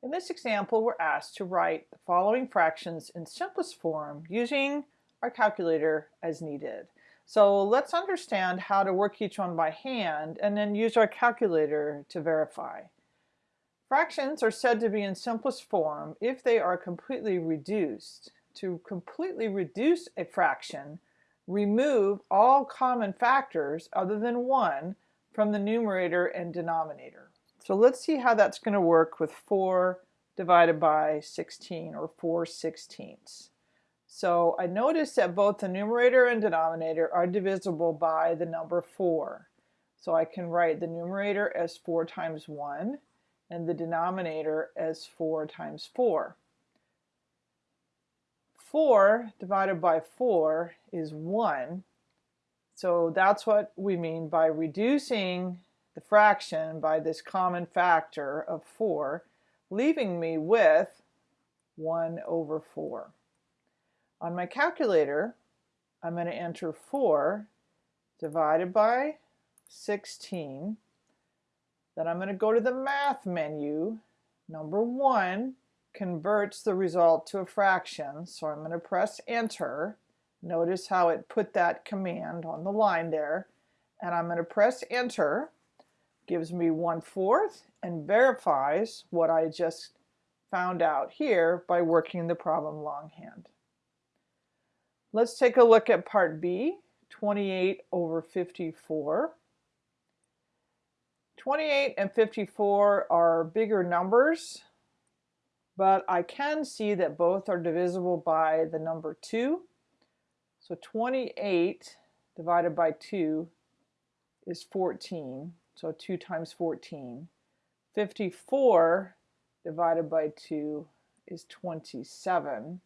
In this example, we're asked to write the following fractions in simplest form using our calculator as needed. So let's understand how to work each one by hand and then use our calculator to verify. Fractions are said to be in simplest form if they are completely reduced. To completely reduce a fraction, remove all common factors other than 1 from the numerator and denominator. So let's see how that's going to work with 4 divided by 16 or 4 sixteenths. So I notice that both the numerator and denominator are divisible by the number 4. So I can write the numerator as 4 times 1 and the denominator as 4 times 4. 4 divided by 4 is 1. So that's what we mean by reducing the fraction by this common factor of 4, leaving me with 1 over 4. On my calculator, I'm going to enter 4 divided by 16. Then I'm going to go to the math menu. Number 1 converts the result to a fraction, so I'm going to press enter. Notice how it put that command on the line there. And I'm going to press enter gives me one fourth and verifies what I just found out here by working the problem longhand. Let's take a look at part B, 28 over 54. 28 and 54 are bigger numbers, but I can see that both are divisible by the number 2. So 28 divided by 2 is 14. So 2 times 14. 54 divided by 2 is 27.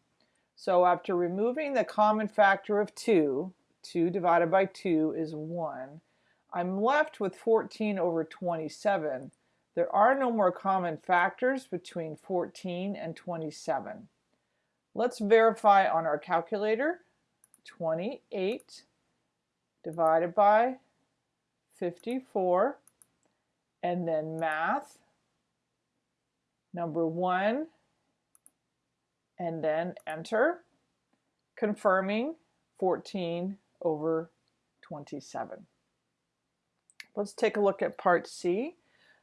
So after removing the common factor of 2, 2 divided by 2 is 1, I'm left with 14 over 27. There are no more common factors between 14 and 27. Let's verify on our calculator. 28 divided by 54 and then math, number one, and then enter, confirming 14 over 27. Let's take a look at part C.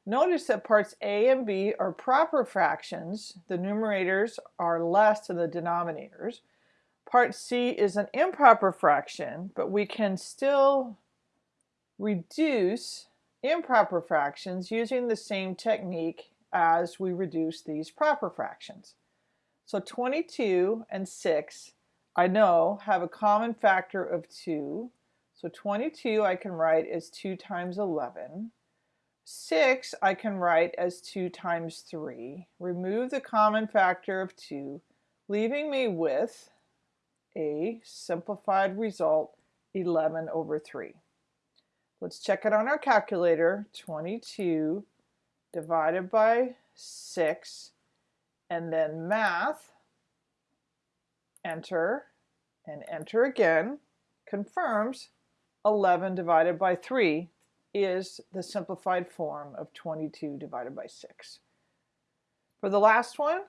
Notice that parts A and B are proper fractions. The numerators are less than the denominators. Part C is an improper fraction, but we can still reduce improper fractions using the same technique as we reduce these proper fractions. So 22 and 6 I know have a common factor of 2. So 22 I can write as 2 times 11. 6 I can write as 2 times 3. Remove the common factor of 2, leaving me with a simplified result 11 over 3. Let's check it on our calculator. 22 divided by 6 and then math, enter, and enter again, confirms 11 divided by 3 is the simplified form of 22 divided by 6. For the last one,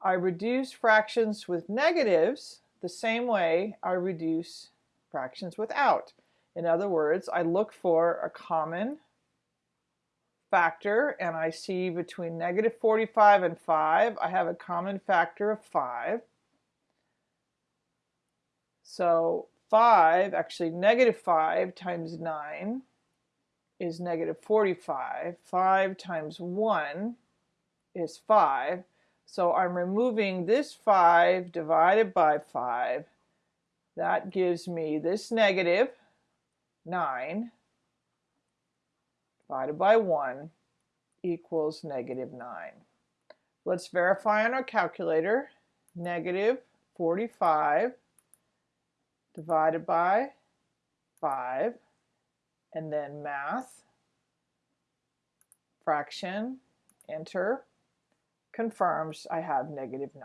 I reduce fractions with negatives the same way I reduce fractions without. In other words, I look for a common factor and I see between negative 45 and 5, I have a common factor of 5. So 5, actually negative 5 times 9 is negative 45. 5 times 1 is 5. So I'm removing this 5 divided by 5. That gives me this negative 9 divided by 1 equals negative 9. Let's verify on our calculator. Negative 45 divided by 5 and then math, fraction, enter, confirms I have negative 9.